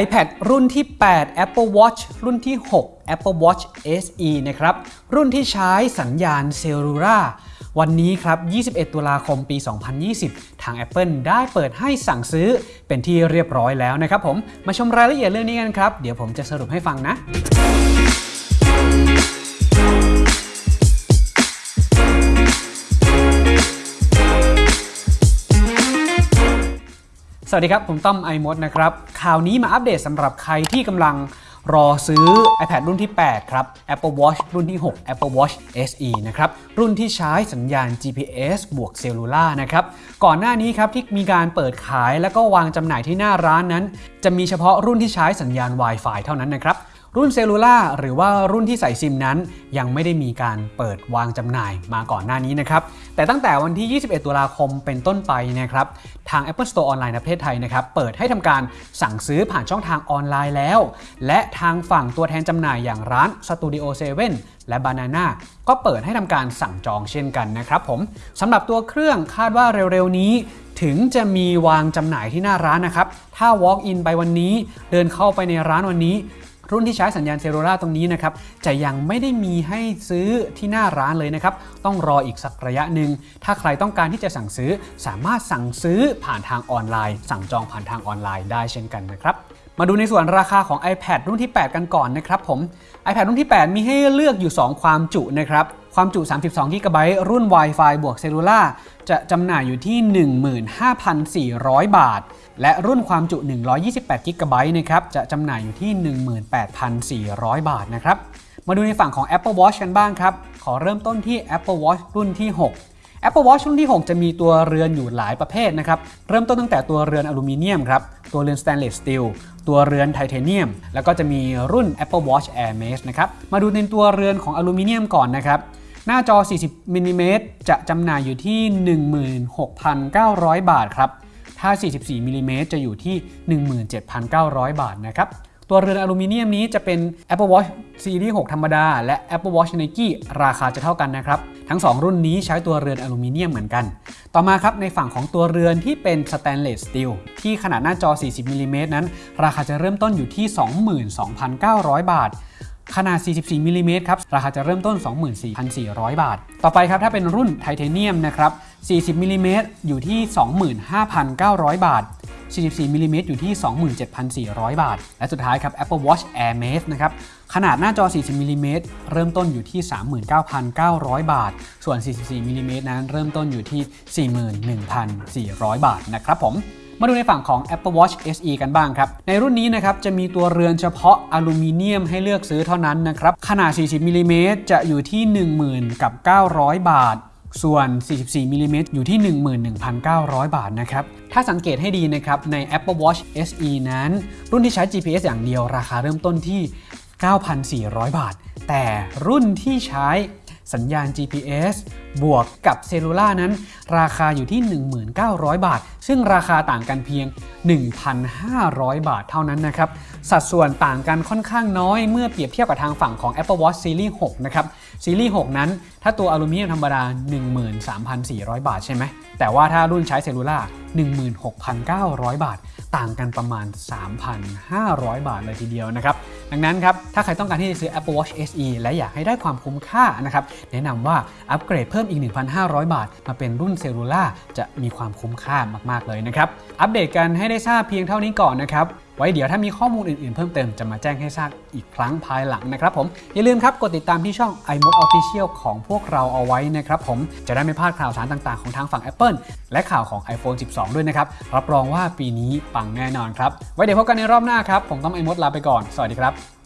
iPad รุ่นที่ 8 Apple Watch รุ่นที่ 6 Apple Watch SE นะครับ รุ่นที่ใช้สัญญาณเซลลูล่าวันนี้ครับ 21 ตุลาคม ปี 2020 ทาง Apple ได้เปิดให้สั่งซื้อเป็นที่เรียบร้อยแล้วนะครับผม มาชมรายละเอียดเรื่องนี้กันครับ เดี๋ยวผมจะสรุปให้ฟังนะ สวัสดีครับ ผมต้อม iMoD นะครับข่าวนี้มาอัปเดตสำหรับใครที่กำลังรอซื้อ iPad รุ่นที่ 8 ครับ Apple Watch รุ่นที่ 6 Apple Watch SE นะครับ รุ่นที่ใช้สัญญาณ GPS บวก cellular นะครับ ก่อนหน้านี้ครับที่มีการเปิดขายแล้วก็วางจำหน่ายที่หน้าร้านนั้น จะมีเฉพาะรุ่นที่ใช้สัญญาณ Wi-Fi เท่านั้นนะครับ รุ่น cellular หรือว่ารุ่นที่ใส่ซิมนั้น ยังไม่ได้มีการเปิดวางจำหน่ายมาก่อนหน้านี้นะครับแต่ตั้งแต่วันที่ 21 ตุลาคมเป็นต้นไปนะครับทาง Apple Store ออนไลน์ในประเทศไทยนะครับเปิดให้ทำการสั่งซื้อผ่านช่องทางออนไลน์แล้ว และทางฝั่งตัวแทนจำหน่ายอย่างร้าน Studio 7 และ Banana ก็เปิดให้ทำการสั่งจองเช่นกันนะครับผมสำหรับตัวเครื่องคาดว่าเร็วๆนี้ถึงจะมีวางจำหน่ายที่หน้าร้านนะครับ ถ้า walk in ไปวันนี้ เดินเข้าไปในร้านวันนี้ รุ่นที่ใช้สัญญาณเซลลูล่าตรงนี้นะครับจะยังไม่ได้มีให้ซื้อที่หน้าร้านเลยนะครับต้องรออีกสักระยะหนึ่งถ้าใครต้องการที่จะสั่งซื้อ สามารถสั่งซื้อผ่านทางออนไลน์ สั่งจองผ่านทางออนไลน์ได้เช่นกันนะครับ มาดูในส่วนราคาของ iPad รุ่นที่ 8 กันก่อนนะครับผม iPad รุ่นที่ 8 มีให้เลือกอยู่ 2 ความจุนะครับ ความจุ 32 g b รุ่น Wi-Fi บวกเซลลูล่าจะจำหน่ายอยู่ที่ 15,400 บาท และรุ่นความจุ 128 GB นะครับจะจำหน่ายอยู่ที่ 18,400 บาทนะครับ มาดูในฝั่งของ Apple Watch กันบ้างครับ ขอเริ่มต้นที่ Apple Watch รุ่นที่ 6 Apple Watch รุ่นที่ 6 จะมีตัวเรือนอยู่หลายประเภทนะครับ เริ่มต้นตั้งแต่ตัวเรือนอลูมิเนียมครับ ตัวเรือน stainless steel ตัวเรือนไทเทเนียม แล้วก็จะมีรุ่น Apple Watch Hermès นะครับ มาดูในตัวเรือนของอลูมิเนียมก่อนนะครับ หน้าจอ 40มิลลิเมตรจะจำหน่ายอยู่ที่ 16,900 บาทครับ ถ้า 44มิลลิเมตรจะอยู่ที่ 17,900 บาทนะครับ ตัวเรือนอลูมิเนียมนี้จะเป็น Apple Watch Series 6 ธรรมดา และ Apple Watch Nike ราคาจะเท่ากันนะครับ ทั้ง 2 รุ่นนี้ใช้ตัวเรือนอลูมิเนียมเหมือนกัน ต่อมาครับในฝั่งของตัวเรือนที่เป็น stainless steel ที่ขนาดหน้าจอ 40มิลลิเมตรนั้น ราคาจะเริ่มต้นอยู่ที่ 22,900 บาท ขนาด 44มิลลิเมตรครับ ราคาจะเริ่มต้น 24,400 บาท ต่อไปครับ ถ้าเป็นรุ่นไทเทเนียมนะครับ 40มิลลิเมตรอยู่ที่ 25,900 บาท 44มิลลิเมตรอยู่ที่ 27,400 บาท และสุดท้ายครับ Apple Watch Hermès นะครับ ขนาดหน้าจอ 40มิลลิเมตรเริ่มต้นอยู่ที่ 39,900 บาท ส่วน 44มิลลิเมตรนั้นเริ่มต้นอยู่ที่ 41,400 บาทนะครับผม มาดูในฝั่งของ Apple Watch SE กันบ้างครับ ในรุ่นนี้นะครับจะมีตัวเรือนเฉพาะอลูมิเนียมให้เลือกซื้อเท่านั้นนะครับ ขนาด 40มิลลิเมตรจะอยู่ที่ 10,000 กับ 900 บาทส่วน 44มิลลิเมตรอยู่ที่ 11,900 บาทนะครับ ถ้าสังเกตให้ดีนะครับ ใน Apple Watch SE นั้น รุ่นที่ใช้ GPS อย่างเดียวราคาเริ่มต้นที่ 9,400 บาท แต่รุ่นที่ใช้ สัญญาณ GPS บวกกับเซลลูล่านั้น ราคาอยู่ที่ 1900 บาท ซึ่งราคาต่างกันเพียง 1,500 บาทเท่านั้นนะครับสัดส่วนต่างกันค่อนข้างน้อยเมื่อเปรียบเทียบกับทางฝั่งของ Apple Watch Series 6 นะครับซีรีส์6นั้น ถ้าตัวอลูมิเนียมธรรมดา 13,400 บาทใช่ไหม แต่ว่าถ้ารุ่นใช้ cellular 16,900 บาท ต่างกันประมาณ 3,500 บาทเลยทีเดียวนะครับ ดังนั้นครับ ถ้าใครต้องการที่จะซื้อ Apple Watch SE และอยากให้ได้ความคุ้มค่านะครับ แนะนำว่าอัปเกรดเพิ่มอีก 1,500 บาท มาเป็นรุ่น cellular จะมีความคุ้มค่ามาก ๆ เลยนะครับ อัปเดตกันให้ได้ทราบเพียงเท่านี้ก่อนนะครับ ไว้เดี๋ยวถ้ามีข้อมูลอื่นๆ เพิ่มเติมจะมาแจ้งให้ทราบอีกครั้งภายหลังนะครับผมอย่าลืมครับกดติดตามที่ช่อง iMode Official ของพวกเราเอาไว้นะครับผมจะได้ไม่พลาดข่าวสารต่างๆของทางฝั่ง Apple และข่าวของ iPhone 12 ด้วยนะครับรับรองว่าปีนี้ปังแน่นอนครับไว้เดี๋ยวพบกันในรอบหน้าครับผมต้อง iMode ลาไปก่อนสวัสดีครับ